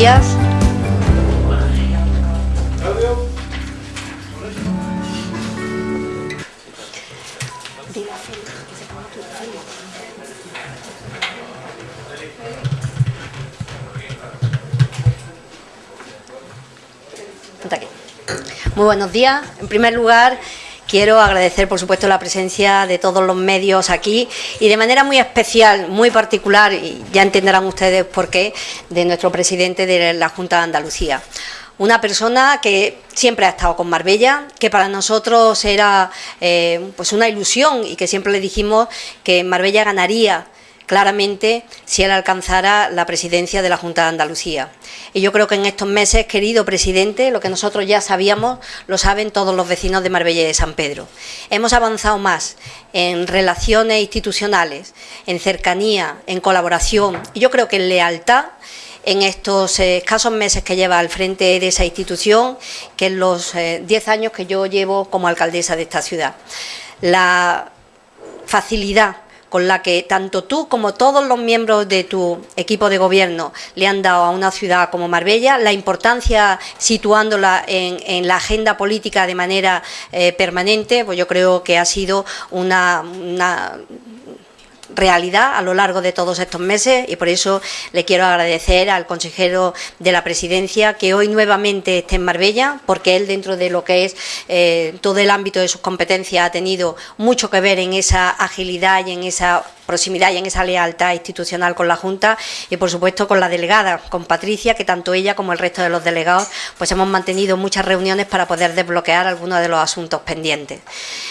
días. Muy buenos días. En primer lugar, quiero agradecer, por supuesto, la presencia de todos los medios aquí y de manera muy especial, muy particular, y ya entenderán ustedes por qué, de nuestro presidente de la Junta de Andalucía. Una persona que siempre ha estado con Marbella, que para nosotros era eh, pues una ilusión y que siempre le dijimos que Marbella ganaría claramente si él alcanzara la presidencia de la Junta de Andalucía. Y yo creo que en estos meses, querido presidente, lo que nosotros ya sabíamos, lo saben todos los vecinos de Marbella y de San Pedro. Hemos avanzado más en relaciones institucionales, en cercanía, en colaboración, y yo creo que en lealtad en estos eh, escasos meses que lleva al frente de esa institución que en los eh, diez años que yo llevo como alcaldesa de esta ciudad. La facilidad con la que tanto tú como todos los miembros de tu equipo de gobierno le han dado a una ciudad como Marbella, la importancia situándola en, la agenda política de manera eh, permanente, pues yo creo que ha sido una realidad a lo largo de todos estos meses y por eso le quiero agradecer al consejero de la presidencia que hoy nuevamente esté en Marbella, porque él dentro de lo que es eh, todo el ámbito de sus competencias ha tenido mucho que ver en esa agilidad y en esa proximidad y en esa lealtad institucional con la Junta y por supuesto con la delegada, con Patricia, que tanto ella como el resto de los delegados pues hemos mantenido muchas reuniones para poder desbloquear algunos de los asuntos pendientes.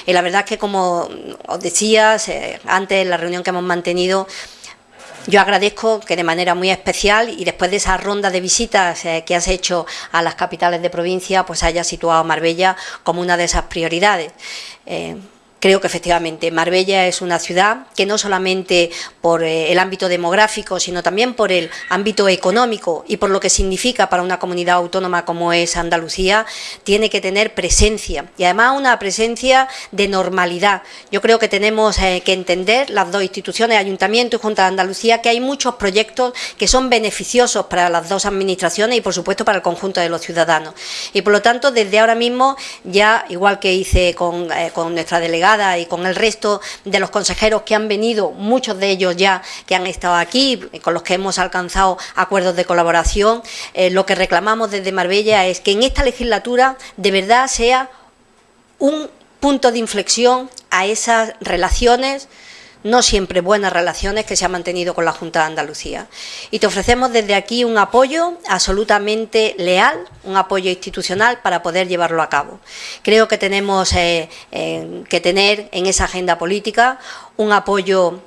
Y la verdad es que como os decía antes en la reunión que hemos mantenido, yo agradezco que de manera muy especial y después de esa ronda de visitas eh, que has hecho a las capitales de provincia, pues haya situado Marbella como una de esas prioridades. Eh, Creo que efectivamente Marbella es una ciudad que no solamente por eh, el ámbito demográfico, sino también por el ámbito económico y por lo que significa para una comunidad autónoma como es Andalucía, tiene que tener presencia y además una presencia de normalidad. Yo creo que tenemos eh, que entender, las dos instituciones, Ayuntamiento y Junta de Andalucía, que hay muchos proyectos que son beneficiosos para las dos administraciones y por supuesto para el conjunto de los ciudadanos. Y por lo tanto, desde ahora mismo, ya igual que hice con, eh, con nuestra delegada, y con el resto de los consejeros que han venido, muchos de ellos ya que han estado aquí, con los que hemos alcanzado acuerdos de colaboración, eh, lo que reclamamos desde Marbella es que en esta legislatura de verdad sea un punto de inflexión a esas relaciones no siempre buenas relaciones que se ha mantenido con la Junta de Andalucía. Y te ofrecemos desde aquí un apoyo absolutamente leal, un apoyo institucional para poder llevarlo a cabo. Creo que tenemos eh, eh, que tener en esa agenda política un apoyo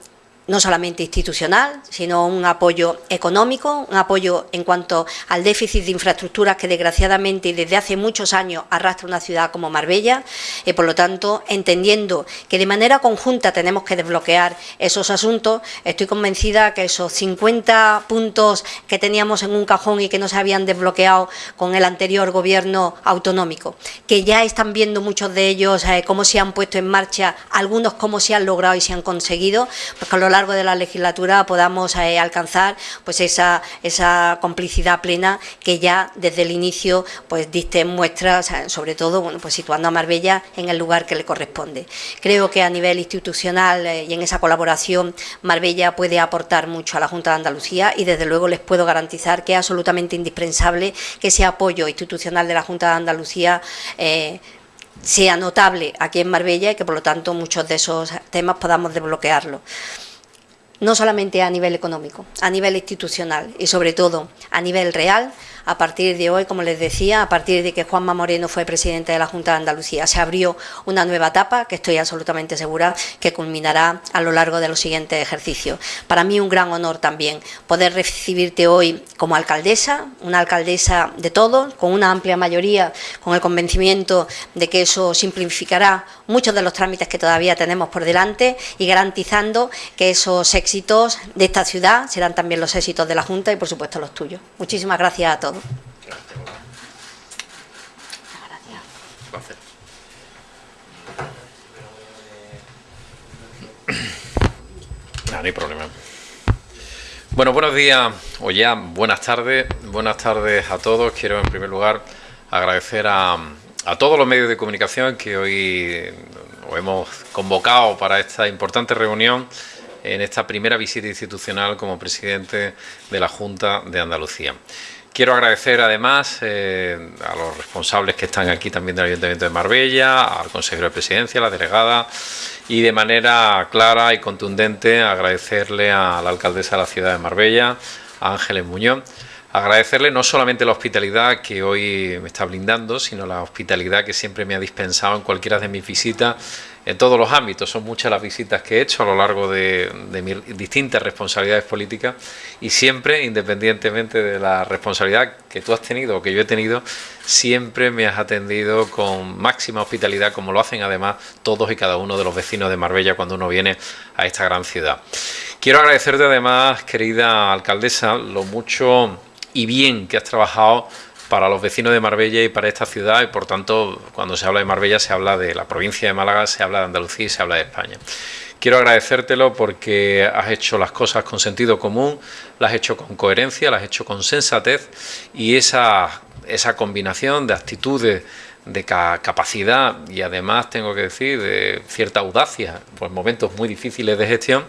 no solamente institucional, sino un apoyo económico, un apoyo en cuanto al déficit de infraestructuras que desgraciadamente y desde hace muchos años arrastra una ciudad como Marbella. Y por lo tanto entendiendo que de manera conjunta tenemos que desbloquear esos asuntos, estoy convencida que esos 50 puntos que teníamos en un cajón y que no se habían desbloqueado con el anterior gobierno autonómico, que ya están viendo muchos de ellos eh, cómo se han puesto en marcha, algunos cómo se han logrado y se han conseguido, pues con lo largo de la legislatura podamos eh, alcanzar pues esa, esa complicidad plena que ya desde el inicio pues diste muestras, sobre todo bueno, pues situando a Marbella en el lugar que le corresponde. Creo que a nivel institucional eh, y en esa colaboración Marbella puede aportar mucho a la Junta de Andalucía y desde luego les puedo garantizar que es absolutamente indispensable que ese apoyo institucional de la Junta de Andalucía eh, sea notable aquí en Marbella y que por lo tanto muchos de esos temas podamos desbloquearlo no solamente a nivel económico, a nivel institucional y sobre todo a nivel real, a partir de hoy, como les decía, a partir de que Juanma Moreno fue presidente de la Junta de Andalucía, se abrió una nueva etapa que estoy absolutamente segura que culminará a lo largo de los siguientes ejercicios. Para mí un gran honor también poder recibirte hoy como alcaldesa, una alcaldesa de todos, con una amplia mayoría, con el convencimiento de que eso simplificará muchos de los trámites que todavía tenemos por delante y garantizando que esos éxitos de esta ciudad serán también los éxitos de la Junta y por supuesto los tuyos. Muchísimas gracias a todos. Hay problema. Bueno, buenos días o ya buenas tardes. Buenas tardes a todos. Quiero en primer lugar agradecer a, a todos los medios de comunicación que hoy hemos convocado para esta importante reunión en esta primera visita institucional como presidente de la Junta de Andalucía. Quiero agradecer además eh, a los responsables que están aquí también del Ayuntamiento de Marbella, al consejero de Presidencia, a la delegada y de manera clara y contundente agradecerle a la alcaldesa de la ciudad de Marbella, a Ángeles Muñoz, agradecerle no solamente la hospitalidad que hoy me está brindando, sino la hospitalidad que siempre me ha dispensado en cualquiera de mis visitas en todos los ámbitos. Son muchas las visitas que he hecho a lo largo de, mis distintas responsabilidades políticas y siempre, independientemente de la responsabilidad que tú has tenido o que yo he tenido, siempre me has atendido con máxima hospitalidad, como lo hacen además todos y cada uno de los vecinos de Marbella cuando uno viene a esta gran ciudad. Quiero agradecerte además, querida alcaldesa, lo mucho y bien que has trabajado para los vecinos de Marbella y para esta ciudad y por tanto cuando se habla de Marbella se habla de la provincia de Málaga, se habla de Andalucía y se habla de España. Quiero agradecértelo porque has hecho las cosas con sentido común, las has hecho con coherencia, las has hecho con sensatez y esa, esa combinación de actitudes, de capacidad y además tengo que decir de cierta audacia por momentos muy difíciles de gestión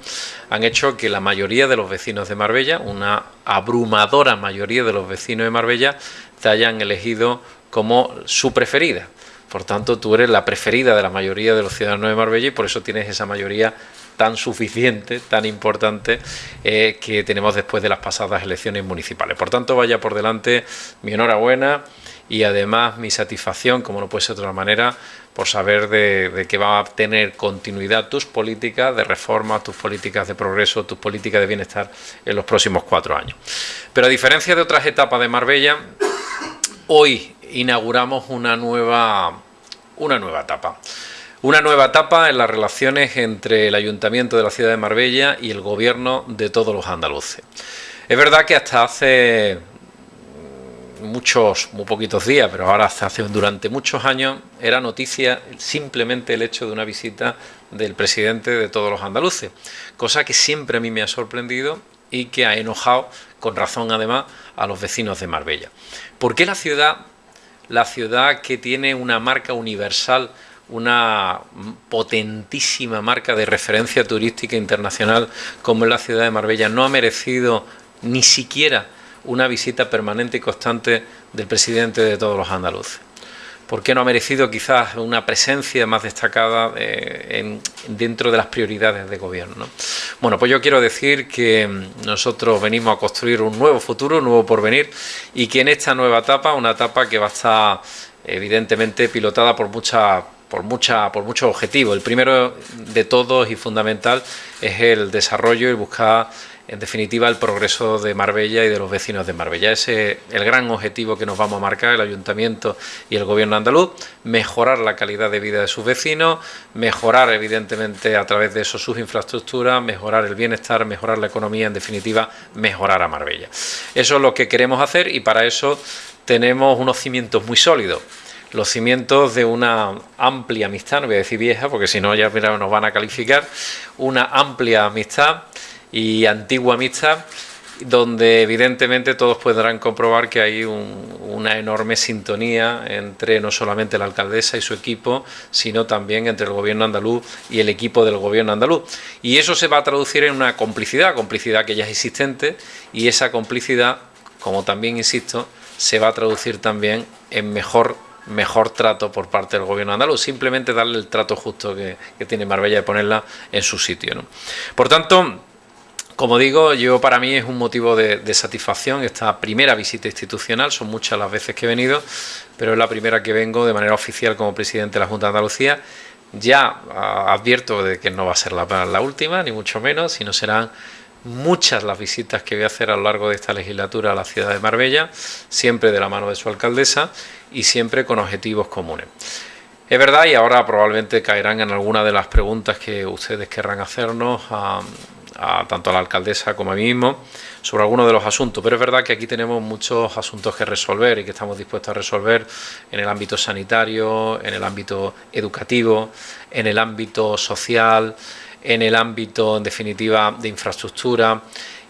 han hecho que la mayoría de los vecinos de Marbella, una abrumadora mayoría de los vecinos de Marbella te hayan elegido como su preferida. Por tanto, tú eres la preferida de la mayoría de los ciudadanos de Marbella y por eso tienes esa mayoría tan suficiente, tan importante eh, que tenemos después de las pasadas elecciones municipales. Por tanto, vaya por delante mi enhorabuena y además mi satisfacción, como no puede ser de otra manera, por saber de, de, que va a tener continuidad tus políticas de reforma, tus políticas de progreso, tus políticas de bienestar en los próximos cuatro años. Pero a diferencia de otras etapas de Marbella, hoy inauguramos una nueva, una nueva etapa. Una nueva etapa en las relaciones entre el Ayuntamiento de la ciudad de Marbella y el gobierno de todos los andaluces. Es verdad que hasta hace muchos, muy poquitos días, pero ahora hace durante muchos años era noticia simplemente el hecho de una visita del presidente de todos los andaluces, cosa que siempre a mí me ha sorprendido y que ha enojado, con razón además, a los vecinos de Marbella. ¿Por qué la ciudad, la ciudad que tiene una marca universal, una potentísima marca de referencia turística internacional como es la ciudad de Marbella, no ha merecido ni siquiera una visita permanente y constante del presidente de todos los andaluces? ¿Por qué no ha merecido quizás una presencia más destacada eh, dentro de las prioridades de gobierno? Bueno, pues yo quiero decir que mm, nosotros venimos a construir un nuevo futuro, un nuevo porvenir, y que en esta nueva etapa, una etapa que va a estar evidentemente pilotada por mucha por, mucha, por muchos objetivos. El primero de todos y fundamental es el desarrollo y buscar en definitiva el progreso de Marbella y de los vecinos de Marbella. Ese es el gran objetivo que nos vamos a marcar el Ayuntamiento y el Gobierno andaluz, mejorar la calidad de vida de sus vecinos, mejorar evidentemente a través de eso sus infraestructuras, mejorar el bienestar, mejorar la economía, en definitiva mejorar a Marbella. Eso es lo que queremos hacer y para eso tenemos unos cimientos muy sólidos los cimientos de una amplia amistad, no voy a decir vieja porque si no ya nos van a calificar, una amplia amistad y antigua amistad, donde evidentemente todos podrán comprobar que hay una enorme sintonía entre no solamente la alcaldesa y su equipo, sino también entre el gobierno andaluz y el equipo del gobierno andaluz. Y eso se va a traducir en una complicidad, complicidad que ya es existente, y esa complicidad, como también insisto, se va a traducir también en mejor mejor trato por parte del gobierno andaluz, simplemente darle el trato justo que, tiene Marbella de ponerla en su sitio. Por tanto, como digo, yo para mí es un motivo de, satisfacción esta primera visita institucional, son muchas las veces que he venido, pero es la primera que vengo de manera oficial como presidente de la Junta de Andalucía. Ya ah, advierto de que no va a ser la, última, ni mucho menos, sino serán muchas las visitas que voy a hacer a lo largo de esta legislatura a la ciudad de Marbella, siempre de la mano de su alcaldesa y siempre con objetivos comunes. Es verdad, y ahora probablemente caerán en alguna de las preguntas que ustedes querrán hacernos a, tanto a la alcaldesa como a mí mismo sobre algunos de los asuntos, pero es verdad que aquí tenemos muchos asuntos que resolver y que estamos dispuestos a resolver en el ámbito sanitario, en el ámbito educativo, en el ámbito social, en el ámbito, en definitiva, de infraestructura.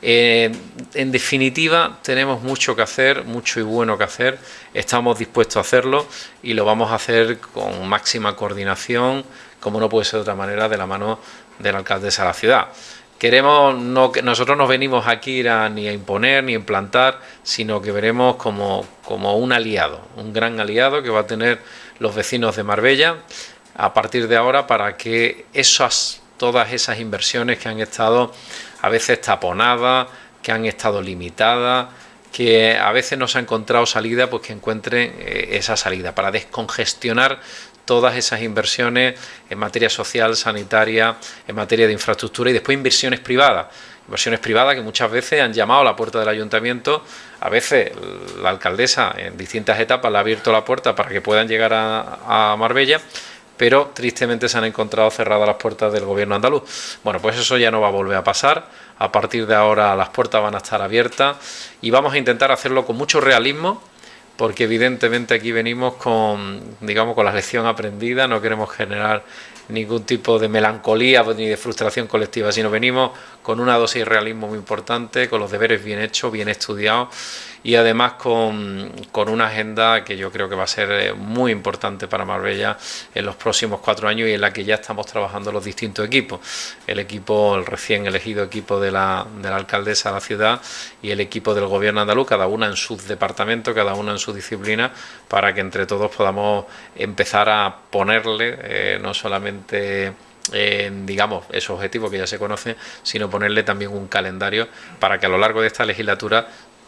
Eh, en definitiva, tenemos mucho que hacer, mucho y bueno que hacer. Estamos dispuestos a hacerlo y lo vamos a hacer con máxima coordinación, como no puede ser de otra manera, de la mano de la alcaldesa de la ciudad queremos no nosotros no venimos aquí ni a imponer ni a implantar, sino que veremos como, como un aliado, un gran aliado que va a tener los vecinos de Marbella a partir de ahora para que esas todas esas inversiones que han estado a veces taponadas, que han estado limitadas, que a veces no se ha encontrado salida, pues que encuentren eh, esa salida para descongestionar todas esas inversiones en materia social, sanitaria, en materia de infraestructura y después inversiones privadas. Inversiones privadas que muchas veces han llamado a la puerta del ayuntamiento, a veces la alcaldesa en distintas etapas le ha abierto la puerta para que puedan llegar a, Marbella, pero tristemente se han encontrado cerradas las puertas del gobierno andaluz. Bueno, pues eso ya no va a volver a pasar. A partir de ahora las puertas van a estar abiertas y vamos a intentar hacerlo con mucho realismo, porque evidentemente aquí venimos con, digamos, con la lección aprendida, no queremos generar ningún tipo de melancolía ni de frustración colectiva, sino venimos con una dosis de realismo muy importante, con los deberes bien hechos, bien estudiados y además con, una agenda que yo creo que va a ser eh, muy importante para Marbella en los próximos cuatro años y en la que ya estamos trabajando los distintos equipos. El equipo, el recién elegido equipo de la, de la alcaldesa de la ciudad y el equipo del gobierno andaluz, cada una en su departamento, cada una en su disciplina, para que entre todos podamos empezar a ponerle eh, no solamente en, digamos, esos objetivos que ya se conocen, sino ponerle también un calendario para que a lo largo de esta legislatura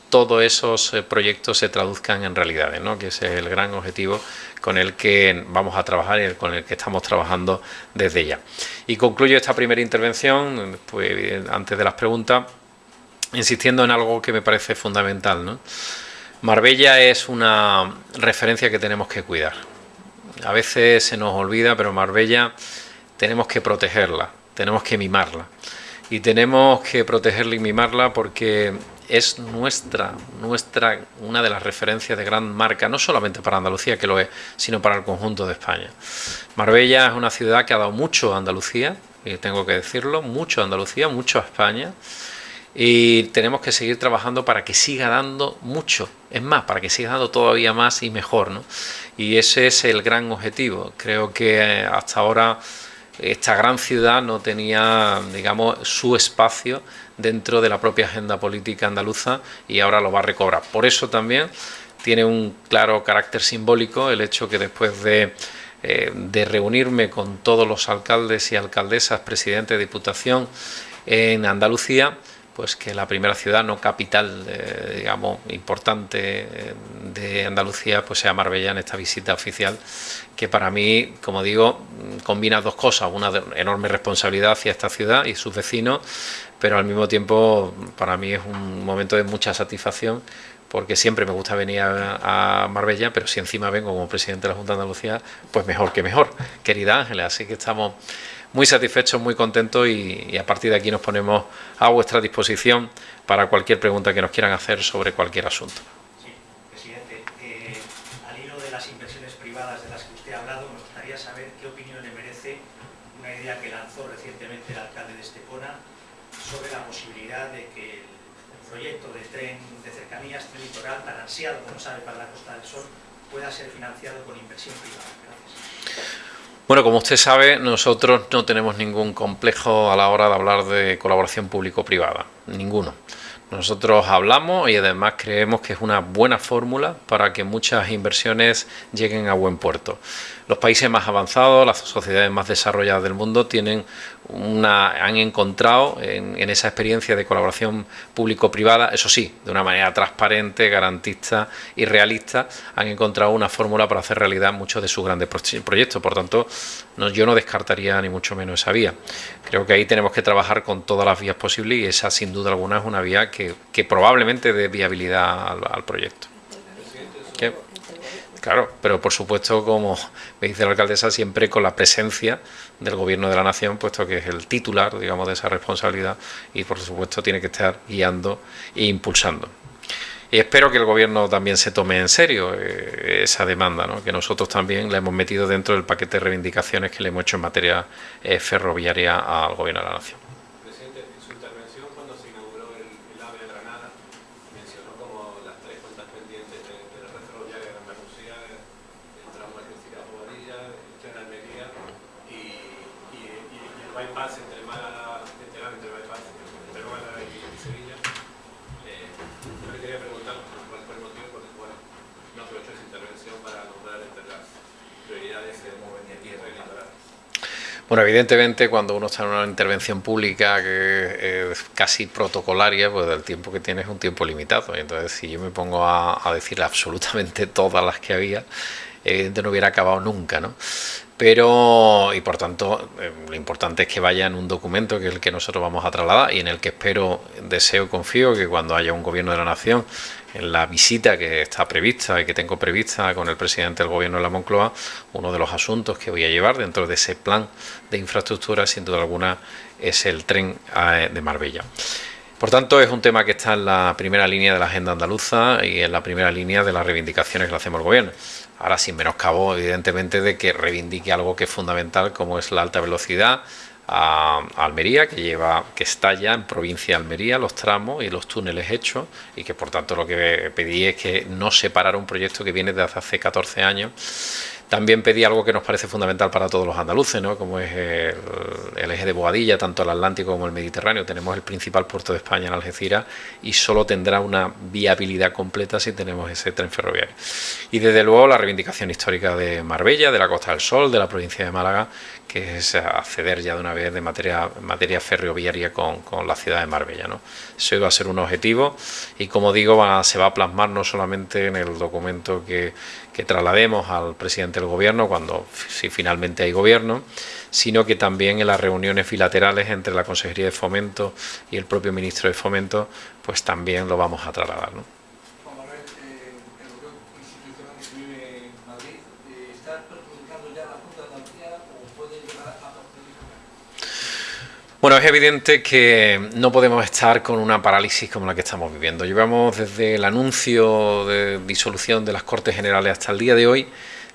todos esos eh, proyectos se traduzcan en realidades, ¿no? que ese es el gran objetivo con el que vamos a trabajar y con el que estamos trabajando desde ya. Y concluyo esta primera intervención, pues, antes de las preguntas, insistiendo en algo que me parece fundamental. ¿no? Marbella es una referencia que tenemos que cuidar. A veces se nos olvida, pero Marbella tenemos que protegerla, tenemos que mimarla. Y tenemos que protegerla y mimarla porque es nuestra, nuestra, una de las referencias de gran marca, no solamente para Andalucía, que lo es, sino para el conjunto de España. Marbella es una ciudad que ha dado mucho a Andalucía, y tengo que decirlo, mucho a Andalucía, mucho a España, y tenemos que seguir trabajando para que siga dando mucho, es más, para que siga dando todavía más y mejor, ¿no? Y ese es el gran objetivo. Creo que eh, hasta ahora esta gran ciudad no tenía, digamos, su espacio dentro de la propia agenda política andaluza y ahora lo va a recobrar. Por eso también tiene un claro carácter simbólico el hecho que después de, eh, reunirme con todos los alcaldes y alcaldesas, presidentes de Diputación en Andalucía, pues que la primera ciudad no capital, digamos, importante eh, de Andalucía, pues sea Marbella en esta visita oficial, que para mí, como digo, combina dos cosas, una enorme responsabilidad hacia esta ciudad y sus vecinos, pero al mismo tiempo para mí es un momento de mucha satisfacción porque siempre me gusta venir a, Marbella, pero si encima vengo como presidente de la Junta de Andalucía, pues mejor que mejor, querida Ángeles, así que estamos muy satisfechos, muy contentos y, a partir de aquí nos ponemos a vuestra disposición para cualquier pregunta que nos quieran hacer sobre cualquier asunto. Sí, presidente, eh, al hilo de las inversiones privadas de las que usted ha hablado, me gustaría saber qué opinión le merece una idea que lanzó recientemente el alcalde de Estepona sobre la posibilidad de que el proyecto de tren de cercanías, tren litoral, tan para la Costa del Sol, pueda ser financiado con inversión privada. Gracias. Bueno, como usted sabe, nosotros no tenemos ningún complejo a la hora de hablar de colaboración público-privada, ninguno. Nosotros hablamos y además creemos que es una buena fórmula para que muchas inversiones lleguen a buen puerto. Los países más avanzados, las sociedades más desarrolladas del mundo tienen han encontrado en, esa experiencia de colaboración público-privada, eso sí, de una manera transparente, garantista y realista, han encontrado una fórmula para hacer realidad muchos de sus grandes proyectos. Por tanto, yo no descartaría ni mucho menos esa vía. Creo que ahí tenemos que trabajar con todas las vías posibles y esa sin duda alguna es una vía que, probablemente dé viabilidad al, proyecto. Claro, pero por supuesto, como me dice la alcaldesa, siempre con la presencia del Gobierno de la Nación, puesto que es el titular, digamos, de esa responsabilidad y por supuesto tiene que estar guiando e impulsando. Y espero que el Gobierno también se tome en serio eh, esa demanda, ¿no? que nosotros también la hemos metido dentro del paquete de reivindicaciones que le hemos hecho en materia eh, ferroviaria al Gobierno de la Nación. bypass entre Málaga, este entre el ámbito bypass entre Málaga y, Sevilla. Eh, yo le quería preguntar cuál fue el motivo por el cual no aprovechó esa intervención para nombrar entre las prioridades que debemos venir aquí bueno, evidentemente cuando uno está en una intervención pública que es casi protocolaria, pues el tiempo que tienes es un tiempo limitado. Entonces, si yo me pongo a, a decir absolutamente todas las que había, evidentemente no hubiera acabado nunca, ¿no? Pero, y por tanto, eh, lo importante es que vaya en un documento que es el que nosotros vamos a trasladar y en el que espero, deseo, confío que cuando haya un gobierno de la nación en la visita que está prevista y que tengo prevista con el presidente del gobierno de la Moncloa, uno de los asuntos que voy a llevar dentro de ese plan de infraestructura, sin duda alguna, es el tren eh, de Marbella. Por tanto, es un tema que está en la primera línea de la agenda andaluza y en la primera línea de las reivindicaciones que le hacemos al gobierno. Ahora, sin menoscabo, evidentemente, de que reivindique algo que es fundamental, como es la alta velocidad, a Almería, que lleva, que está ya en provincia de Almería, los tramos y los túneles hechos, y que por tanto lo que pedí es que no separara un proyecto que viene desde hace 14 años también pedí algo que nos parece fundamental para todos los andaluces, ¿no? como es el, eje de Boadilla, tanto el Atlántico como el Mediterráneo. Tenemos el principal puerto de España en Algeciras y solo tendrá una viabilidad completa si tenemos ese tren ferroviario. Y desde luego la reivindicación histórica de Marbella, de la Costa del Sol, de la provincia de Málaga, que es acceder ya de una vez de materia, ferroviaria con, la ciudad de Marbella. ¿no? Eso va a ser un objetivo y como digo se va a plasmar no solamente en el documento que, que traslademos al presidente del gobierno cuando si finalmente hay gobierno, sino que también en las reuniones bilaterales entre la Consejería de Fomento y el propio Ministro de Fomento, pues también lo vamos a trasladar. Bueno, es evidente que no podemos estar con una parálisis como la que estamos viviendo. Llevamos desde el anuncio de disolución de las Cortes Generales hasta el día de hoy,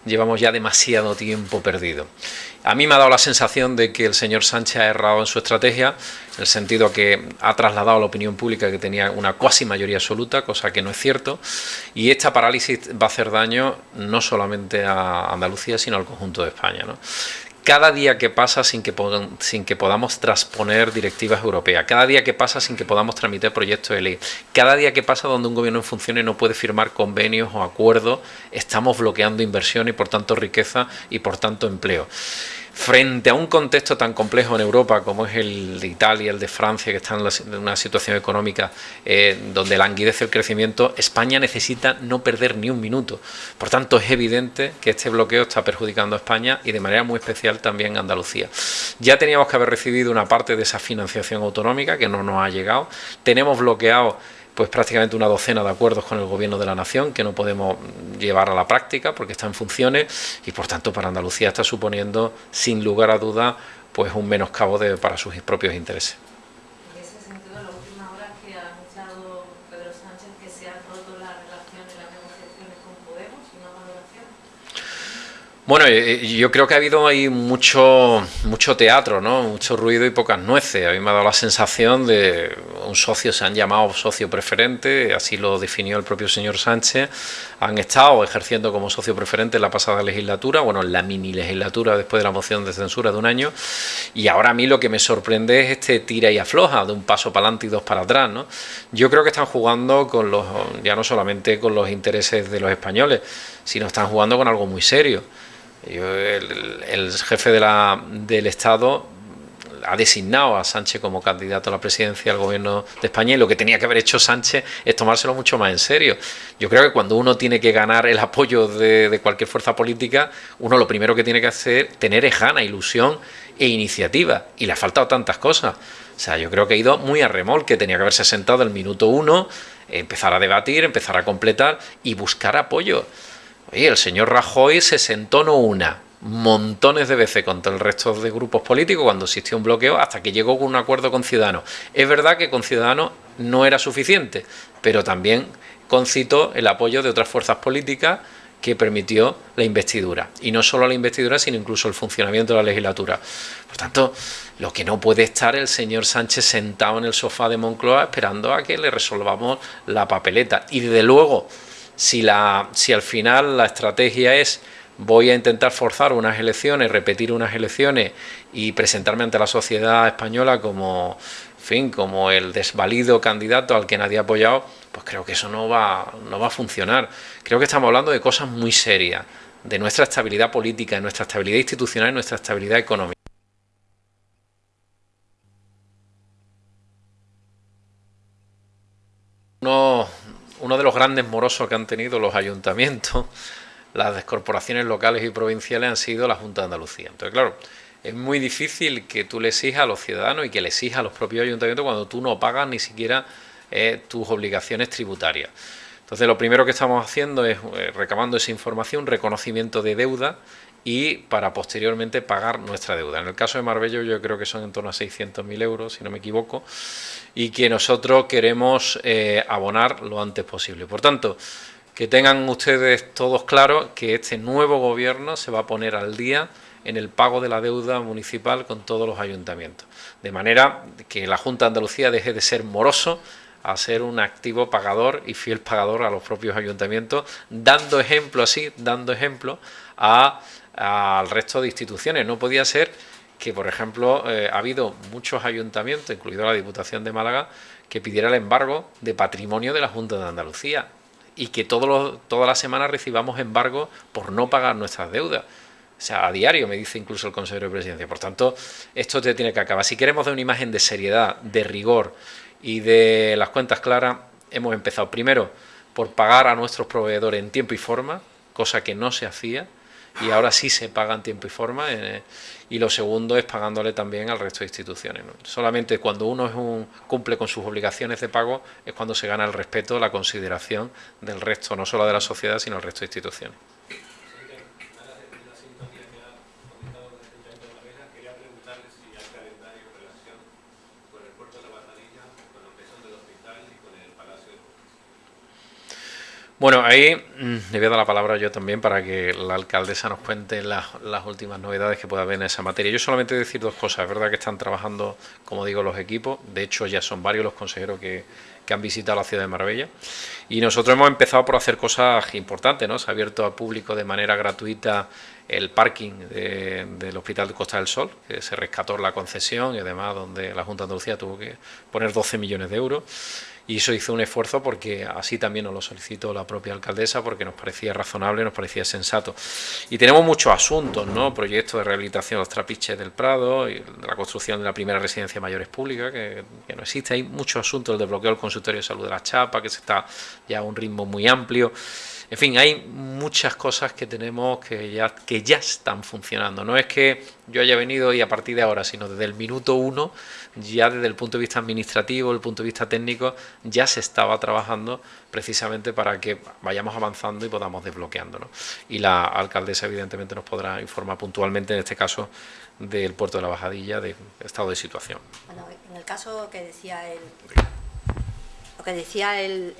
llevamos ya demasiado tiempo perdido. A mí me ha dado la sensación de que el señor Sánchez ha errado en su estrategia, en el sentido que ha trasladado a la opinión pública que tenía una cuasi mayoría absoluta, cosa que no es cierto, y esta parálisis va a hacer daño no solamente a Andalucía, sino al conjunto de España. ¿no? Cada día que pasa sin que, sin que podamos transponer directivas europeas, cada día que pasa sin que podamos tramitar proyectos de ley, cada día que pasa donde un gobierno en funciones no puede firmar convenios o acuerdos, estamos bloqueando inversión y por tanto riqueza y por tanto empleo frente a un contexto tan complejo en Europa como es el de Italia, el de Francia, que están en una situación económica eh, donde languidece el crecimiento, España necesita no perder ni un minuto. Por tanto, es evidente que este bloqueo está perjudicando a España y de manera muy especial también a Andalucía. Ya teníamos que haber recibido una parte de esa financiación autonómica que no nos ha llegado. Tenemos bloqueado pues prácticamente una docena de acuerdos con el Gobierno de la Nación que no podemos llevar a la práctica porque está en funciones y por tanto para Andalucía está suponiendo sin lugar a duda pues un menoscabo de, para sus propios intereses. Bueno, eh, yo creo que ha habido ahí mucho, mucho teatro, ¿no? mucho ruido y pocas nueces. A mí me ha dado la sensación de un socio, se han llamado socio preferente, así lo definió el propio señor Sánchez. Han estado ejerciendo como socio preferente en la pasada legislatura, bueno, en la mini legislatura después de la moción de censura de un año. Y ahora a mí lo que me sorprende es este tira y afloja, de un paso para adelante y dos para atrás. ¿no? Yo creo que están jugando con los, ya no solamente con los intereses de los españoles, sino están jugando con algo muy serio el, jefe de la, del Estado ha designado a Sánchez como candidato a la presidencia del gobierno de España y lo que tenía que haber hecho Sánchez es tomárselo mucho más en serio. Yo creo que cuando uno tiene que ganar el apoyo de, cualquier fuerza política, uno lo primero que tiene que hacer tener es gana, ilusión e iniciativa. Y le ha faltado tantas cosas. O sea, yo creo que ha ido muy a remolque, tenía que haberse sentado el minuto uno, empezar a debatir, empezar a completar y buscar apoyo. Oye, el señor Rajoy se sentó no una, montones de veces contra el resto de grupos políticos cuando existió un bloqueo hasta que llegó con un acuerdo con Ciudadanos. Es verdad que con Ciudadanos no era suficiente, pero también concitó el apoyo de otras fuerzas políticas que permitió la investidura. Y no solo la investidura, sino incluso el funcionamiento de la legislatura. Por tanto, lo que no puede estar el señor Sánchez sentado en el sofá de Moncloa esperando a que le resolvamos la papeleta. Y desde luego si, la, si al final la estrategia es voy a intentar forzar unas elecciones, repetir unas elecciones y presentarme ante la sociedad española como, fin, como el desvalido candidato al que nadie ha apoyado, pues creo que eso no va, no va a funcionar. Creo que estamos hablando de cosas muy serias, de nuestra estabilidad política, de nuestra estabilidad institucional y nuestra estabilidad económica. Uno, uno de los grandes morosos que han tenido los ayuntamientos las corporaciones locales y provinciales han sido la Junta de Andalucía. Entonces, claro, es muy difícil que tú le exijas a los ciudadanos y que le exijas a los propios ayuntamientos cuando tú no pagas ni siquiera eh, tus obligaciones tributarias. Entonces, lo primero que estamos haciendo es eh, recabando esa información, reconocimiento de deuda y para posteriormente pagar nuestra deuda. En el caso de Marbello yo creo que son en torno a 600.000 euros, si no me equivoco, y que nosotros queremos eh, abonar lo antes posible. Por tanto, que tengan ustedes todos claro que este nuevo gobierno se va a poner al día en el pago de la deuda municipal con todos los ayuntamientos. De manera que la Junta de Andalucía deje de ser moroso a ser un activo pagador y fiel pagador a los propios ayuntamientos, dando ejemplo así, dando ejemplo al resto de instituciones. No podía ser que, por ejemplo, eh, ha habido muchos ayuntamientos, incluido la Diputación de Málaga, que pidiera el embargo de patrimonio de la Junta de Andalucía y que todos todas las semanas recibamos embargo por no pagar nuestras deudas. O sea, a diario me dice incluso el consejero de presidencia. Por tanto, esto te tiene que acabar. Si queremos dar una imagen de seriedad, de rigor y de las cuentas claras, hemos empezado primero por pagar a nuestros proveedores en tiempo y forma, cosa que no se hacía, y ahora sí se paga en tiempo y forma, eh, y lo segundo es pagándole también al resto de instituciones. Solamente cuando uno es un, cumple con sus obligaciones de pago es cuando se gana el respeto, la consideración del resto, no solo de la sociedad, sino del resto de instituciones. Bueno, ahí mm, le voy a dar la palabra yo también para que la alcaldesa nos cuente las, últimas novedades que pueda haber en esa materia. Yo solamente decir dos cosas. Es verdad que están trabajando, como digo, los equipos. De hecho, ya son varios los consejeros que, han visitado la ciudad de Marbella. Y nosotros hemos empezado por hacer cosas importantes, ¿no? Se ha abierto al público de manera gratuita el parking del Hospital de Costa del Sol, que se rescató la concesión y además donde la Junta de Andalucía tuvo que poner 12 millones de euros y eso hizo un esfuerzo porque así también nos lo solicitó la propia alcaldesa porque nos parecía razonable, nos parecía sensato. Y tenemos muchos asuntos, ¿no? Proyectos de rehabilitación de los trapiches del Prado, y la construcción de la primera residencia mayores pública, que, no existe. Hay muchos asuntos, el desbloqueo del consultorio de salud de la Chapa, que se está ya a un ritmo muy amplio. En fin, hay muchas cosas que tenemos que ya, están funcionando. No es que yo haya venido y a partir de ahora, sino desde el minuto uno, ya desde el punto de vista administrativo, el punto de vista técnico, ya se estaba trabajando precisamente para que vayamos avanzando y podamos desbloqueando. Y la alcaldesa evidentemente nos podrá informar puntualmente, en este caso, del puerto de la Bajadilla, del estado de situación. Bueno, en el caso que decía el lo que decía el,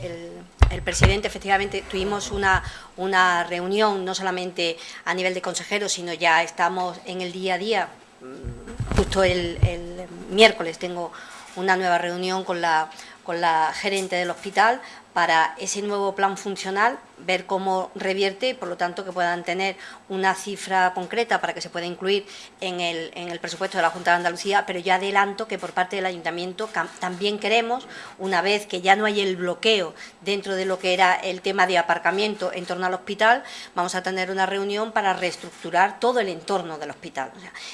presidente, efectivamente tuvimos una, una, reunión no solamente a nivel de consejeros, sino ya estamos en el día a día. Mm, justo el, el miércoles tengo una nueva reunión con la, con la gerente del hospital para ese nuevo plan funcional, ver cómo revierte y por lo tanto que puedan tener una cifra concreta para que se pueda incluir en el, en el presupuesto de la Junta de Andalucía, pero ya adelanto que por parte del Ayuntamiento también queremos, una vez que ya no hay el bloqueo dentro de lo que era el tema de aparcamiento en torno al hospital, vamos a tener una reunión para reestructurar todo el entorno del hospital.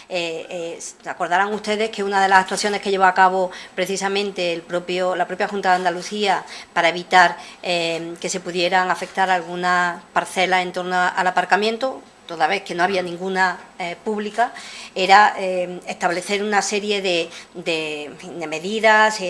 Eh, eh, acordarán ustedes que una de las actuaciones que llevó a cabo precisamente el propio, la propia Junta de Andalucía para evitar eh, que se pudieran afectar algunas parcelas en torno al aparcamiento, toda vez que no había ninguna eh, pública, era eh, establecer una serie de, de, de medidas,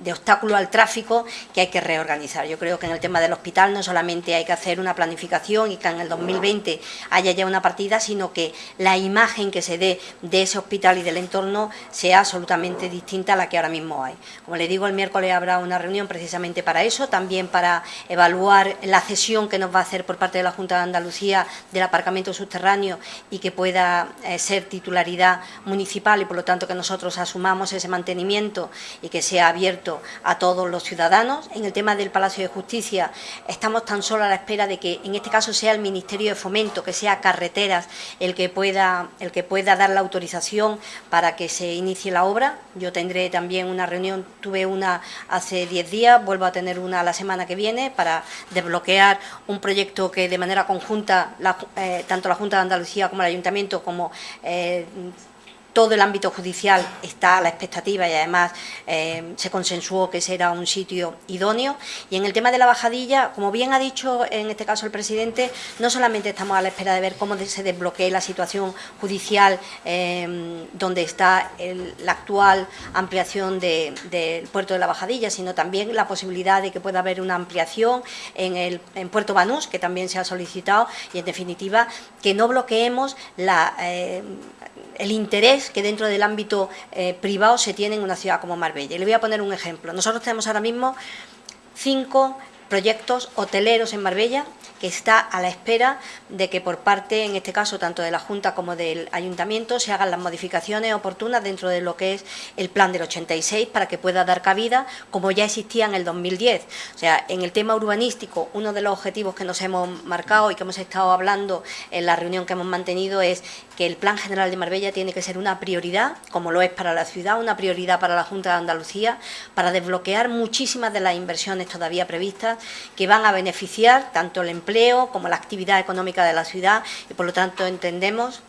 de obstáculo al tráfico que hay que reorganizar. Yo creo que en el tema del hospital no solamente hay que hacer una planificación y que en el 2020 haya ya una partida, sino que la imagen que se dé de ese hospital y del entorno sea absolutamente distinta a la que ahora mismo hay. Como le digo, el miércoles habrá una reunión precisamente para eso, también para evaluar la cesión que nos va a hacer por parte de la Junta de Andalucía del aparcamiento subterráneo y que pueda eh, ser titularidad municipal y por lo tanto que nosotros asumamos ese mantenimiento y que sea abierto a todos los ciudadanos. En el tema del Palacio de Justicia estamos tan solo a la espera de que en este caso sea el Ministerio de Fomento, que sea Carreteras el que pueda, el que pueda dar la autorización para que se inicie la obra. Yo tendré también una reunión, tuve una hace 10 días, vuelvo a tener una la semana que viene para desbloquear un proyecto que de manera conjunta, eh, tanto la Junta de Andalucía como el Ayuntamiento, como eh, todo el ámbito judicial está a la expectativa y además eh, se consensuó que ese era un sitio idóneo. Y en el tema de la bajadilla, como bien ha dicho en este caso el presidente, no solamente estamos a la espera de ver cómo se desbloquee la situación judicial eh, donde está la actual ampliación del puerto de la bajadilla, sino también la posibilidad de que pueda haber una ampliación en, el, Puerto Banús, que también se ha solicitado, y en definitiva que no bloqueemos eh, el interés que dentro del ámbito eh, privado se tiene en una ciudad como Marbella. Y le voy a poner un ejemplo. Nosotros tenemos ahora mismo cinco proyectos hoteleros en Marbella que está a la espera de que por parte, en este caso, tanto de la Junta como del Ayuntamiento, se hagan las modificaciones oportunas dentro de lo que es el plan del 86 para que pueda dar cabida, como ya existía en el 2010. O sea, en el tema urbanístico, uno de los objetivos que nos hemos marcado y que hemos estado hablando en la reunión que hemos mantenido es que el Plan General de Marbella tiene que ser una prioridad, como lo es para la ciudad, una prioridad para la Junta de Andalucía, para desbloquear muchísimas de las inversiones todavía previstas que van a beneficiar tanto el empleo como la actividad económica de la ciudad y por lo tanto entendemos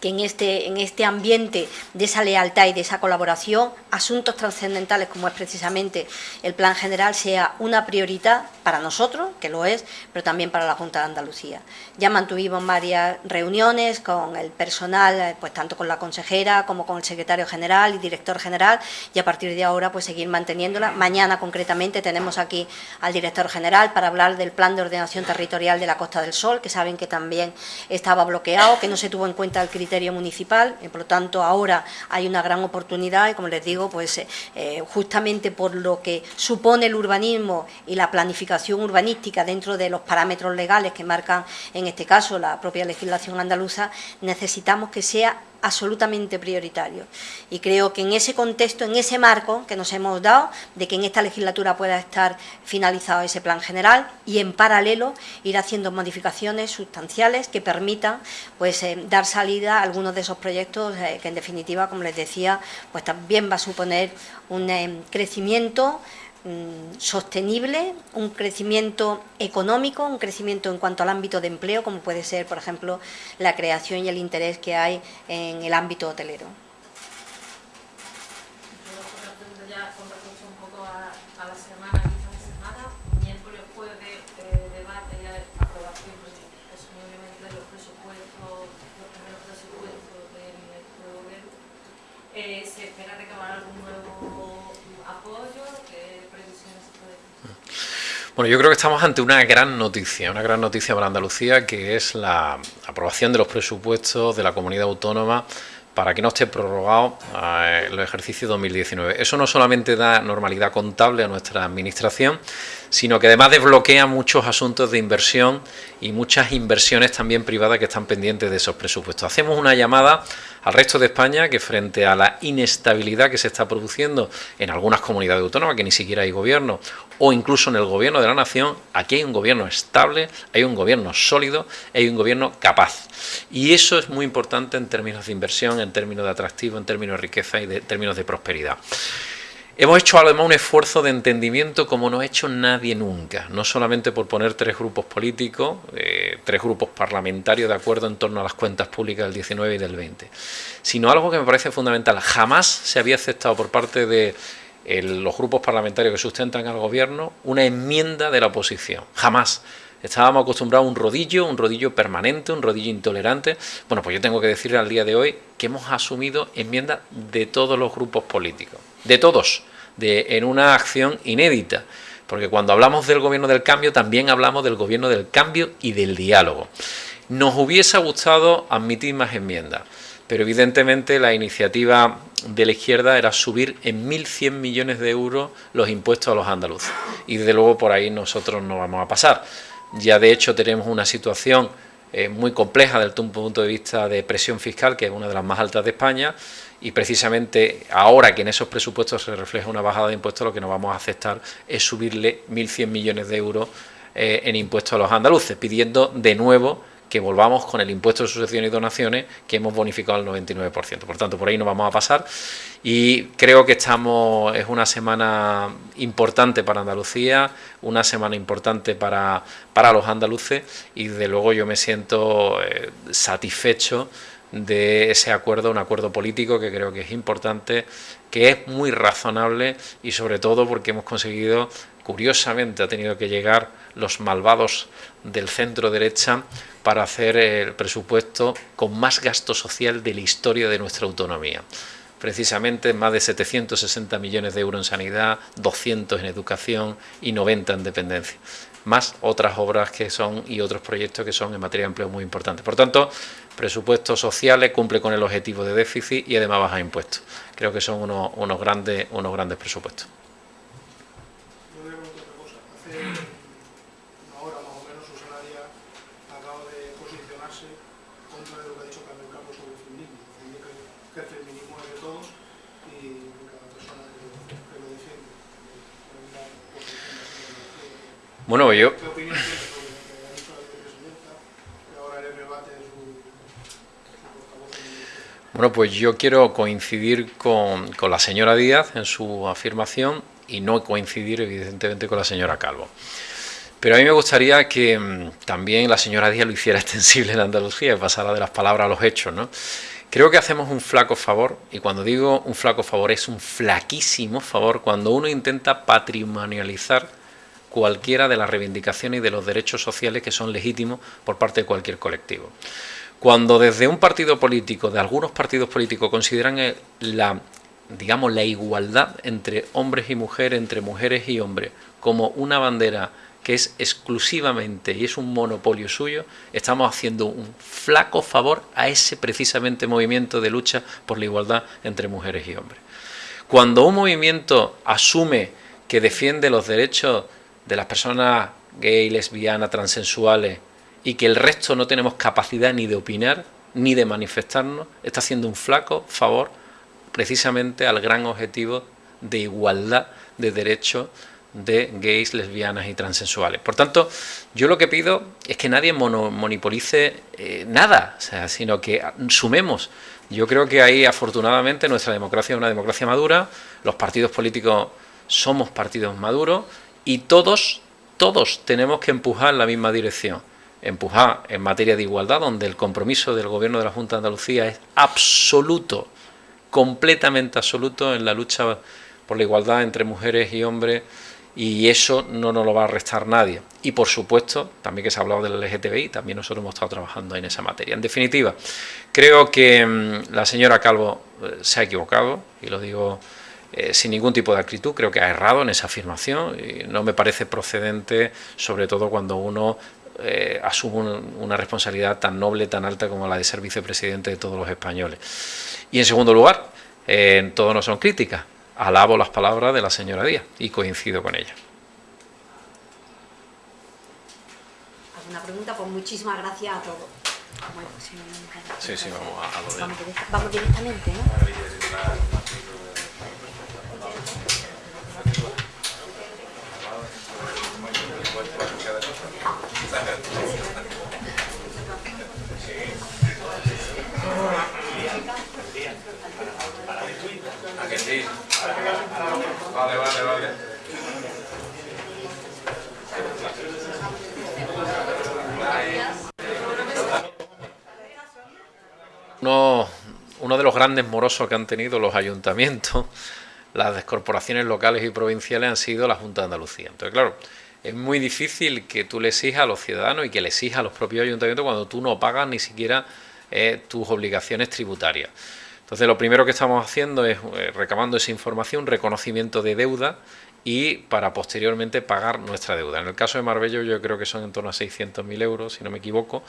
que en este, en este ambiente de esa lealtad y de esa colaboración, asuntos trascendentales como es precisamente el plan general sea una prioridad para nosotros, que lo es, pero también para la Junta de Andalucía. Ya mantuvimos varias reuniones con el personal, eh, pues tanto con la consejera como con el secretario general y director general, y a partir de ahora pues seguir manteniéndola. Mañana concretamente tenemos aquí al director general para hablar del plan de ordenación territorial de la Costa del Sol, que saben que también estaba bloqueado, que no se tuvo en cuenta el criterio municipal, y por lo tanto ahora hay una gran oportunidad y como les digo, pues eh, eh, justamente por lo que supone el urbanismo y la planificación urbanística dentro de los parámetros legales que marcan en este caso la propia legislación andaluza, necesitamos que sea absolutamente prioritario. Y creo que en ese contexto, en ese marco que nos hemos dado, de que en esta legislatura pueda estar finalizado ese plan general y en paralelo ir haciendo modificaciones sustanciales que permitan pues, eh, dar salida a algunos de esos proyectos eh, que en definitiva, como les decía, pues también va a suponer un eh, crecimiento sostenible, un crecimiento económico, un crecimiento en cuanto al ámbito de empleo, como puede ser, por ejemplo, la creación y el interés que hay en el ámbito hotelero. Bueno, yo creo que estamos ante una gran noticia, una gran noticia para Andalucía, que es la aprobación de los presupuestos de la comunidad autónoma para que no esté prorrogado eh, el ejercicio 2019. Eso no solamente da normalidad contable a nuestra administración, sino que además desbloquea muchos asuntos de inversión y muchas inversiones también privadas que están pendientes de esos presupuestos. Hacemos una llamada al resto de España que frente a la inestabilidad que se está produciendo en algunas comunidades autónomas, que ni siquiera hay gobierno, o incluso en el gobierno de la nación, aquí hay un gobierno estable, hay un gobierno sólido, hay un gobierno capaz. Y eso es muy importante en términos de inversión, en términos de atractivo, en términos de riqueza y de términos de prosperidad. Hemos hecho además un esfuerzo de entendimiento como no ha hecho nadie nunca, no solamente por poner tres grupos políticos, eh, tres grupos parlamentarios de acuerdo en torno a las cuentas públicas del 19 y del 20, sino algo que me parece fundamental. Jamás se había aceptado por parte de los grupos parlamentarios que sustentan al gobierno una enmienda de la oposición. Jamás. Estábamos acostumbrados a un rodillo, un rodillo permanente, un rodillo intolerante. Bueno, pues yo tengo que decirle al día de hoy que hemos asumido enmiendas de todos los grupos políticos, de todos en una acción inédita. Porque cuando hablamos del gobierno del cambio, también hablamos del gobierno del cambio y del diálogo. Nos hubiese gustado admitir más enmiendas, pero evidentemente la iniciativa de la izquierda era subir en 1.100 millones de euros los impuestos a los andaluces. Y desde luego por ahí nosotros no vamos a pasar. Ya de hecho tenemos una situación eh, muy compleja desde un punto de vista de presión fiscal, que es una de las más altas de España, y precisamente ahora que en esos presupuestos se refleja una bajada de impuestos, lo que no vamos a aceptar es subirle 1.100 millones de euros eh, en impuestos a los andaluces, pidiendo de nuevo que volvamos con el impuesto de sucesiones y donaciones que hemos bonificado al 99%. Por tanto, por ahí no vamos a pasar y creo que estamos es una semana importante para Andalucía, una semana importante para, para los andaluces y desde luego yo me siento eh, satisfecho de ese acuerdo, un acuerdo político que creo que es importante, que es muy razonable y sobre todo porque hemos conseguido, curiosamente ha tenido que llegar los malvados del centro derecha para hacer el presupuesto con más gasto social de la historia de nuestra autonomía. Precisamente más de 760 millones de euros en sanidad, 200 en educación y 90 en dependencia más otras obras que son y otros proyectos que son en materia de empleo muy importantes. Por tanto, presupuestos sociales cumple con el objetivo de déficit y además baja impuestos. Creo que son unos, unos grandes, unos grandes presupuestos. Bueno, yo... Bueno, pues yo quiero coincidir con, con, la señora Díaz en su afirmación y no coincidir evidentemente con la señora Calvo. Pero a mí me gustaría que mm, también la señora Díaz lo hiciera extensible en Andalucía y pasara de las palabras a los hechos, ¿no? Creo que hacemos un flaco favor, y cuando digo un flaco favor es un flaquísimo favor, cuando uno intenta patrimonializar cualquiera de las reivindicaciones y de los derechos sociales que son legítimos por parte de cualquier colectivo. Cuando desde un partido político, de algunos partidos políticos, consideran la, digamos, la igualdad entre hombres y mujeres, entre mujeres y hombres, como una bandera que es exclusivamente y es un monopolio suyo, estamos haciendo un flaco favor a ese precisamente movimiento de lucha por la igualdad entre mujeres y hombres. Cuando un movimiento asume que defiende los derechos de las personas gay, lesbianas, transensuales y que el resto no tenemos capacidad ni de opinar ni de manifestarnos, está haciendo un flaco favor precisamente al gran objetivo de igualdad de derechos de gays, lesbianas y transensuales. Por tanto, yo lo que pido es que nadie monopolice eh, nada, sea, sino que sumemos. Yo creo que ahí, afortunadamente, nuestra democracia es una democracia madura, los partidos políticos somos partidos maduros y todos, todos tenemos que empujar en la misma dirección. Empujar en materia de igualdad, donde el compromiso del Gobierno de la Junta de Andalucía es absoluto, completamente absoluto en la lucha por la igualdad entre mujeres y hombres y eso no nos lo va a restar nadie. Y por supuesto, también que se ha hablado del LGTBI, también nosotros hemos estado trabajando en esa materia. En definitiva, creo que mm, la señora Calvo eh, se ha equivocado, y lo digo eh, sin ningún tipo de acritud, creo que ha errado en esa afirmación y no me parece procedente, sobre todo cuando uno eh, asume una responsabilidad tan noble, tan alta como la de ser vicepresidente de todos los españoles. Y en segundo lugar, eh, todo no son críticas, alabo las palabras de la señora Díaz y coincido con ella. ¿Alguna pregunta? Pues muchísimas gracias a todos. sí, sí, vamos a, lo de... vamos, directamente, ¿no? Vale. Uno, uno de los grandes morosos que han tenido los ayuntamientos, las corporaciones locales y provinciales han sido la Junta de Andalucía. Entonces, claro, es muy difícil que tú le exijas a los ciudadanos y que le exijas a los propios ayuntamientos cuando tú no pagas ni siquiera eh, tus obligaciones tributarias. Entonces lo primero que estamos haciendo es eh, recabando esa información, reconocimiento de deuda y para posteriormente pagar nuestra deuda. En el caso de Marbello yo creo que son en torno a 600.000 euros, si no me equivoco,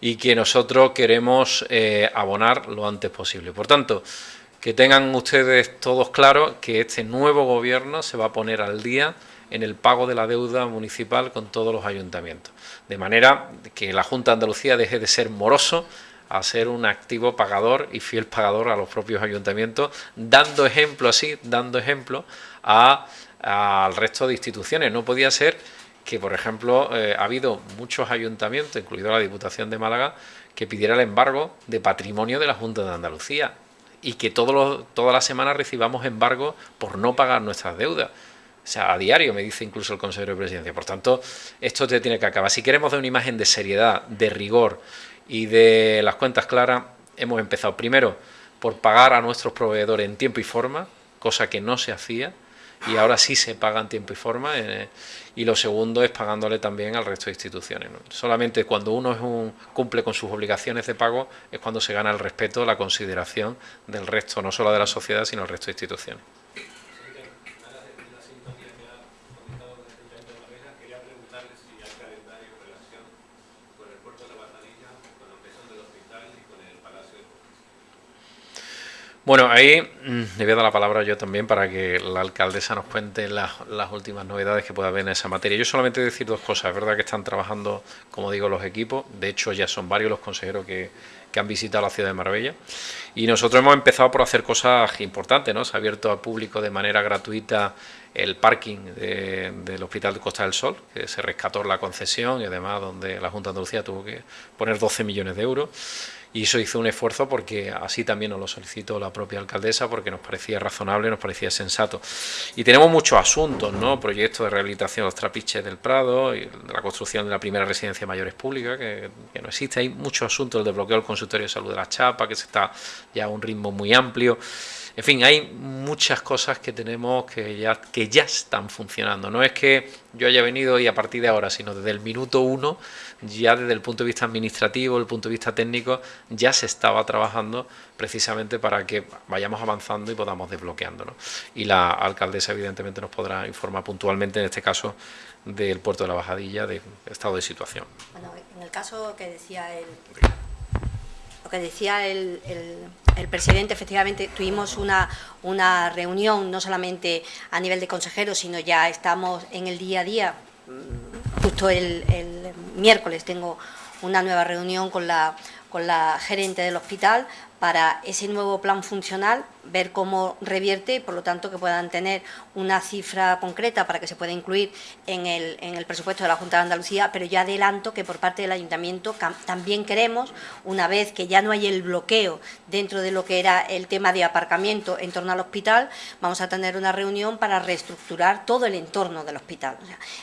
y que nosotros queremos eh, abonar lo antes posible. Por tanto, que tengan ustedes todos claro que este nuevo gobierno se va a poner al día en el pago de la deuda municipal con todos los ayuntamientos. De manera que la Junta de Andalucía deje de ser moroso a ser un activo pagador y fiel pagador a los propios ayuntamientos, dando ejemplo así, dando ejemplo al resto de instituciones. No podía ser que, por ejemplo, eh, ha habido muchos ayuntamientos, incluido la Diputación de Málaga, que pidiera el embargo de patrimonio de la Junta de Andalucía y que todos todas las semanas recibamos embargo por no pagar nuestras deudas. O sea, a diario me dice incluso el consejero de presidencia. Por tanto, esto te tiene que acabar. Si queremos dar una imagen de seriedad, de rigor y de las cuentas claras, hemos empezado primero por pagar a nuestros proveedores en tiempo y forma, cosa que no se hacía, y ahora sí se paga en tiempo y forma, eh, y lo segundo es pagándole también al resto de instituciones. Solamente cuando uno es un, cumple con sus obligaciones de pago es cuando se gana el respeto, la consideración del resto, no solo de la sociedad, sino del resto de instituciones. Bueno, ahí mm, le voy a dar la palabra yo también para que la alcaldesa nos cuente las, últimas novedades que pueda haber en esa materia. Yo solamente decir dos cosas. Es verdad que están trabajando, como digo, los equipos. De hecho, ya son varios los consejeros que, han visitado la ciudad de Marbella. Y nosotros hemos empezado por hacer cosas importantes. ¿no? Se ha abierto al público de manera gratuita el parking del Hospital de Costa del Sol, que se rescató la concesión y además donde la Junta de Andalucía tuvo que poner 12 millones de euros y eso hizo un esfuerzo porque así también nos lo solicitó la propia alcaldesa porque nos parecía razonable, nos parecía sensato. Y tenemos muchos asuntos, ¿no? Proyectos de rehabilitación de los trapiches del Prado, y la construcción de la primera residencia de mayores pública, que, no existe. Hay muchos asuntos, el desbloqueo del consultorio de salud de la Chapa, que se está ya a un ritmo muy amplio. En fin, hay muchas cosas que tenemos que ya, que ya están funcionando. No es que yo haya venido y a partir de ahora, sino desde el minuto uno, ya desde el punto de vista administrativo, el punto de vista técnico, ya se estaba trabajando precisamente para que vayamos avanzando y podamos desbloqueando. Y la alcaldesa evidentemente nos podrá informar puntualmente, en este caso, del puerto de la Bajadilla, del estado de situación. Bueno, en el caso que decía el lo que decía el, presidente, efectivamente tuvimos una, una, reunión no solamente a nivel de consejeros, sino ya estamos en el día a día. Mm, justo el, el miércoles tengo una nueva reunión con la, con la gerente del hospital para ese nuevo plan funcional, ver cómo revierte y por lo tanto que puedan tener una cifra concreta para que se pueda incluir en el, en el presupuesto de la Junta de Andalucía, pero ya adelanto que por parte del Ayuntamiento también queremos, una vez que ya no hay el bloqueo dentro de lo que era el tema de aparcamiento en torno al hospital, vamos a tener una reunión para reestructurar todo el entorno del hospital.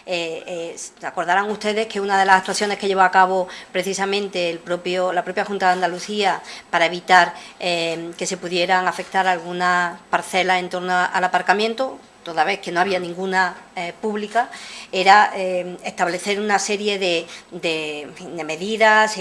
Eh, eh, acordarán ustedes que una de las actuaciones que llevó a cabo precisamente el propio, la propia Junta de Andalucía para evitar eh, que se pudieran afectar algunas parcelas en torno al aparcamiento, toda vez que no había ninguna eh, pública, era eh, establecer una serie de, de, de medidas,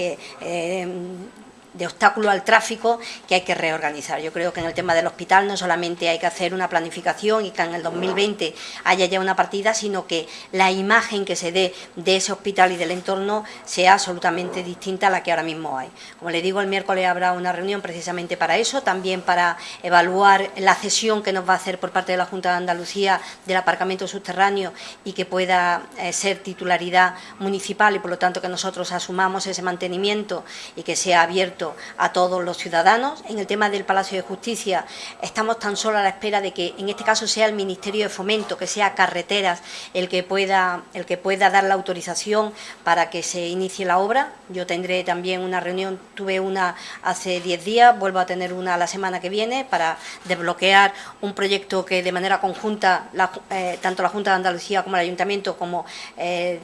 de obstáculo al tráfico que hay que reorganizar. Yo creo que en el tema del hospital no solamente hay que hacer una planificación y que en el 2020 haya ya una partida, sino que la imagen que se dé de ese hospital y del entorno sea absolutamente distinta a la que ahora mismo hay. Como le digo, el miércoles habrá una reunión precisamente para eso, también para evaluar la cesión que nos va a hacer por parte de la Junta de Andalucía del aparcamiento subterráneo y que pueda eh, ser titularidad municipal y por lo tanto que nosotros asumamos ese mantenimiento y que sea abierto a todos los ciudadanos. En el tema del Palacio de Justicia estamos tan solo a la espera de que en este caso sea el Ministerio de Fomento, que sea Carreteras el que pueda, el que pueda dar la autorización para que se inicie la obra. Yo tendré también una reunión, tuve una hace 10 días, vuelvo a tener una la semana que viene para desbloquear un proyecto que de manera conjunta, eh, tanto la Junta de Andalucía como el Ayuntamiento, como eh,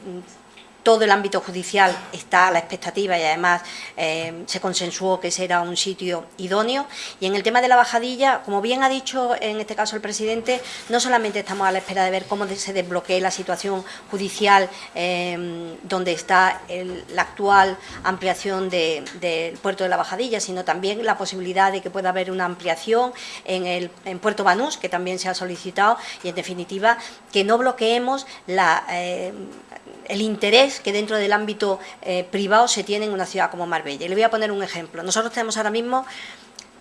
todo el ámbito judicial está a la expectativa y además eh, se consensuó que ese era un sitio idóneo. Y en el tema de la bajadilla, como bien ha dicho en este caso el presidente, no solamente estamos a la espera de ver cómo se desbloquee la situación judicial em, donde está la actual ampliación del puerto de la bajadilla, sino también la posibilidad de que pueda haber una ampliación en, el, Puerto Banús, que también se ha solicitado, y en definitiva que no bloqueemos eh, el interés que dentro del ámbito eh, privado se tiene en una ciudad como Marbella. Y le voy a poner un ejemplo. Nosotros tenemos ahora mismo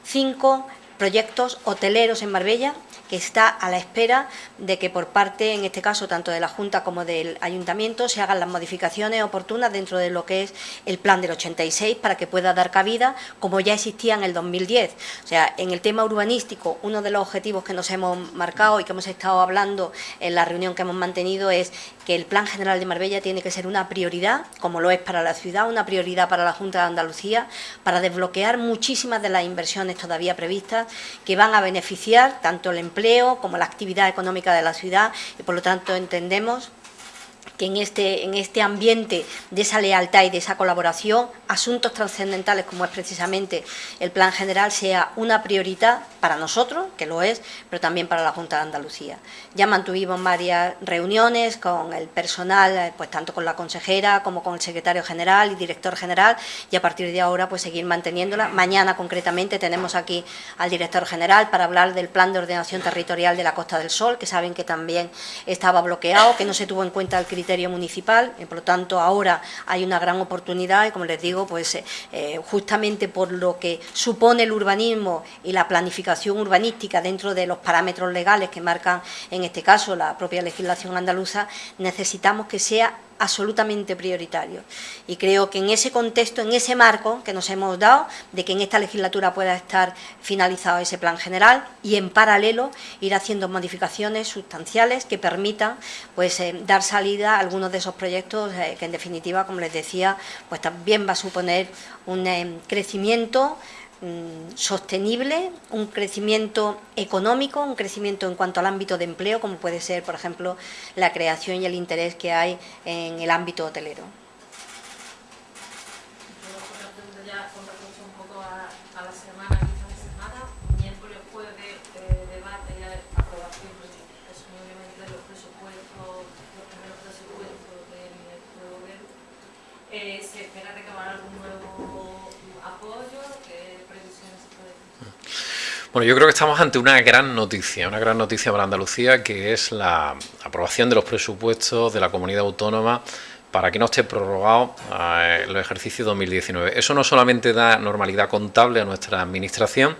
cinco proyectos hoteleros en Marbella que está a la espera de que por parte, en este caso, tanto de la Junta como del Ayuntamiento, se hagan las modificaciones oportunas dentro de lo que es el plan del 86 para que pueda dar cabida, como ya existía en el 2010. O sea, en el tema urbanístico, uno de los objetivos que nos hemos marcado y que hemos estado hablando en la reunión que hemos mantenido es que el Plan General de Marbella tiene que ser una prioridad, como lo es para la ciudad, una prioridad para la Junta de Andalucía, para desbloquear muchísimas de las inversiones todavía previstas que van a beneficiar tanto el empleo como la actividad económica de la ciudad y por lo tanto entendemos que en este, en este ambiente de esa lealtad y de esa colaboración, asuntos trascendentales como es precisamente el plan general sea una prioridad para nosotros, que lo es, pero también para la Junta de Andalucía. Ya mantuvimos varias reuniones con el personal, eh, pues tanto con la consejera como con el secretario general y director general, y a partir de ahora pues seguir manteniéndola. Mañana concretamente tenemos aquí al director general para hablar del plan de ordenación territorial de la Costa del Sol, que saben que también estaba bloqueado, que no se tuvo en cuenta el criterio municipal, y por lo tanto ahora hay una gran oportunidad y como les digo, pues eh, eh, justamente por lo que supone el urbanismo y la planificación urbanística dentro de los parámetros legales que marcan en este caso la propia legislación andaluza, necesitamos que sea absolutamente prioritario. Y creo que en ese contexto, en ese marco que nos hemos dado, de que en esta legislatura pueda estar finalizado ese plan general y en paralelo ir haciendo modificaciones sustanciales que permitan pues, eh, dar salida a algunos de esos proyectos eh, que en definitiva, como les decía, pues también va a suponer un eh, crecimiento sostenible, un crecimiento económico, un crecimiento en cuanto al ámbito de empleo, como puede ser, por ejemplo, la creación y el interés que hay en el ámbito hotelero. Bueno, yo creo que estamos ante una gran noticia, una gran noticia para Andalucía, que es la aprobación de los presupuestos de la comunidad autónoma para que no esté prorrogado eh, el ejercicio 2019. Eso no solamente da normalidad contable a nuestra administración,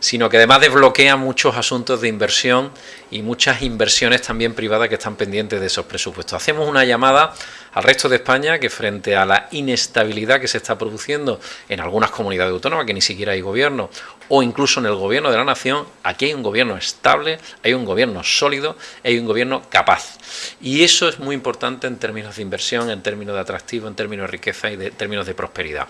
sino que además desbloquea muchos asuntos de inversión y muchas inversiones también privadas que están pendientes de esos presupuestos. Hacemos una llamada al resto de España que frente a la inestabilidad que se está produciendo en algunas comunidades autónomas, que ni siquiera hay gobierno, o incluso en el gobierno de la nación, aquí hay un gobierno estable, hay un gobierno sólido, hay un gobierno capaz. Y eso es muy importante en términos de inversión, en términos de atractivo, en términos de riqueza y de términos de prosperidad.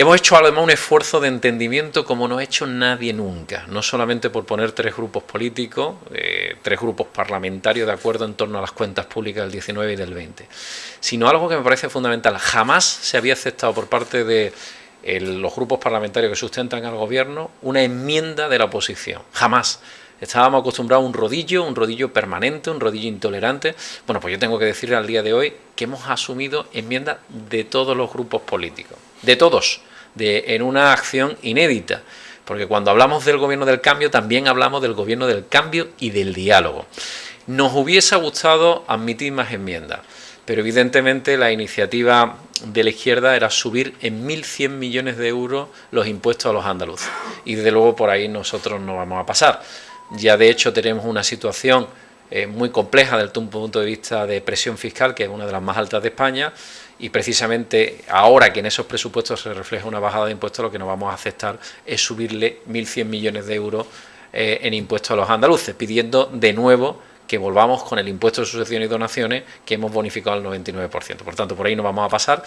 Hemos hecho además un esfuerzo de entendimiento como no ha hecho nadie nunca, no solamente por poner tres grupos políticos, eh, tres grupos parlamentarios de acuerdo en torno a las cuentas públicas del 19 y del 20, sino algo que me parece fundamental. Jamás se había aceptado por parte de los grupos parlamentarios que sustentan al gobierno una enmienda de la oposición. Jamás. Estábamos acostumbrados a un rodillo, un rodillo permanente, un rodillo intolerante. Bueno, pues yo tengo que decirle al día de hoy que hemos asumido enmiendas de todos los grupos políticos, de todos en una acción inédita. Porque cuando hablamos del gobierno del cambio, también hablamos del gobierno del cambio y del diálogo. Nos hubiese gustado admitir más enmiendas, pero evidentemente la iniciativa de la izquierda era subir en 1.100 millones de euros los impuestos a los andaluces. Y desde luego por ahí nosotros no vamos a pasar. Ya de hecho tenemos una situación eh, muy compleja desde un punto de vista de presión fiscal, que es una de las más altas de España, y precisamente ahora que en esos presupuestos se refleja una bajada de impuestos, lo que no vamos a aceptar es subirle 1.100 millones de euros eh, en impuestos a los andaluces, pidiendo de nuevo que volvamos con el impuesto de sucesiones y donaciones que hemos bonificado al 99%. Por tanto, por ahí no vamos a pasar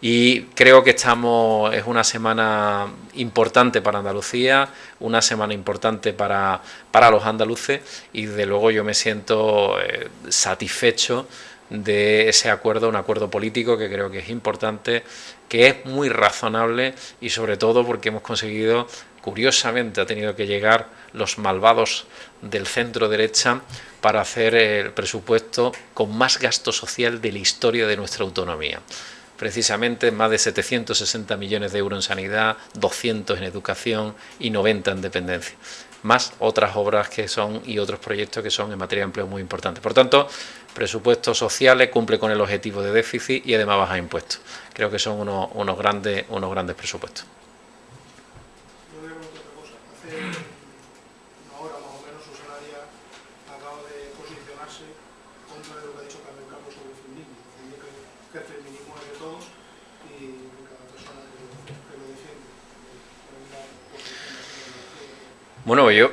y creo que estamos es una semana importante para Andalucía, una semana importante para, para los andaluces y desde luego yo me siento eh, satisfecho de ese acuerdo, un acuerdo político que creo que es importante, que es muy razonable y sobre todo porque hemos conseguido, curiosamente ha tenido que llegar los malvados del centro derecha para hacer el presupuesto con más gasto social de la historia de nuestra autonomía. Precisamente más de 760 millones de euros en sanidad, 200 en educación y 90 en dependencia más otras obras que son y otros proyectos que son en materia de empleo muy importantes. Por tanto, presupuestos sociales cumple con el objetivo de déficit y además baja impuestos. Creo que son unos, unos grandes, unos grandes presupuestos. Bueno, yo...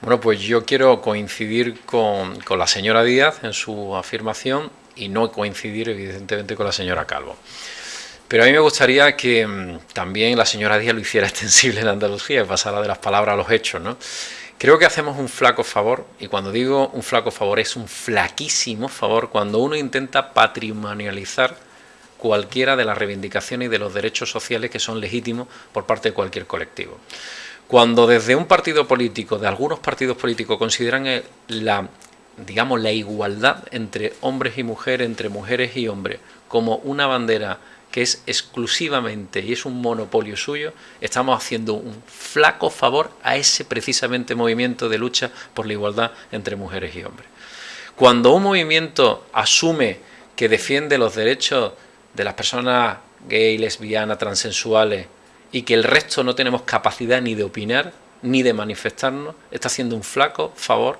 Bueno, pues yo quiero coincidir con, con, la señora Díaz en su afirmación y no coincidir evidentemente con la señora Calvo. Pero a mí me gustaría que mm, también la señora Díaz lo hiciera extensible en Andalucía y pasara de las palabras a los hechos, ¿no? Creo que hacemos un flaco favor, y cuando digo un flaco favor es un flaquísimo favor cuando uno intenta patrimonializar cualquiera de las reivindicaciones y de los derechos sociales que son legítimos por parte de cualquier colectivo. Cuando desde un partido político, de algunos partidos políticos, consideran la, digamos, la igualdad entre hombres y mujeres, entre mujeres y hombres, como una bandera que es exclusivamente y es un monopolio suyo, estamos haciendo un flaco favor a ese precisamente movimiento de lucha por la igualdad entre mujeres y hombres. Cuando un movimiento asume que defiende los derechos de las personas gay, lesbianas, transensuales y que el resto no tenemos capacidad ni de opinar ni de manifestarnos, está haciendo un flaco favor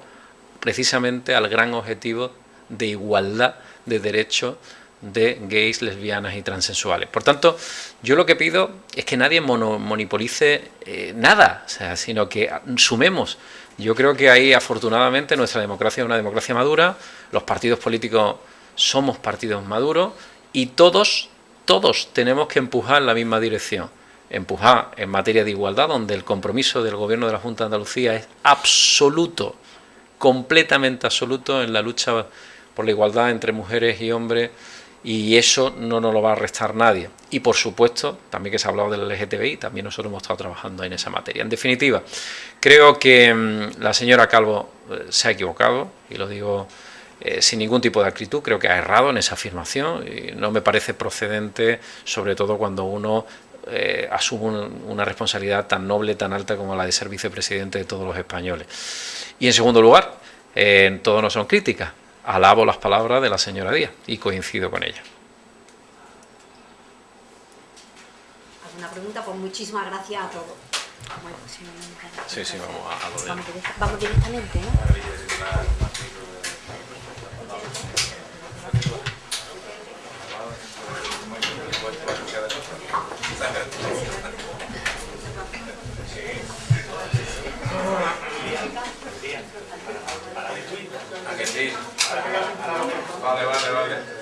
precisamente al gran objetivo de igualdad de derechos de gays, lesbianas y transexuales. Por tanto, yo lo que pido es que nadie monopolice eh, nada, sea, sino que sumemos. Yo creo que ahí, afortunadamente, nuestra democracia es una democracia madura, los partidos políticos somos partidos maduros y todos, todos tenemos que empujar en la misma dirección. Empujar en materia de igualdad, donde el compromiso del Gobierno de la Junta de Andalucía es absoluto, completamente absoluto en la lucha por la igualdad entre mujeres y hombres y eso no nos lo va a restar nadie. Y por supuesto, también que se ha hablado del LGTBI, también nosotros hemos estado trabajando en esa materia. En definitiva, creo que mm, la señora Calvo eh, se ha equivocado, y lo digo eh, sin ningún tipo de acritud, creo que ha errado en esa afirmación, y no me parece procedente, sobre todo cuando uno eh, asume una responsabilidad tan noble, tan alta como la de ser vicepresidente de todos los españoles. Y en segundo lugar, en todo no son críticas, alabo las palabras de la señora Díaz y coincido con ella. ¿Alguna pregunta? Pues muchísimas gracias a todos. sí, sí, vamos a, lo de... Vamos, directamente, ¿no? ¿A que sí? Vale, vale, vale.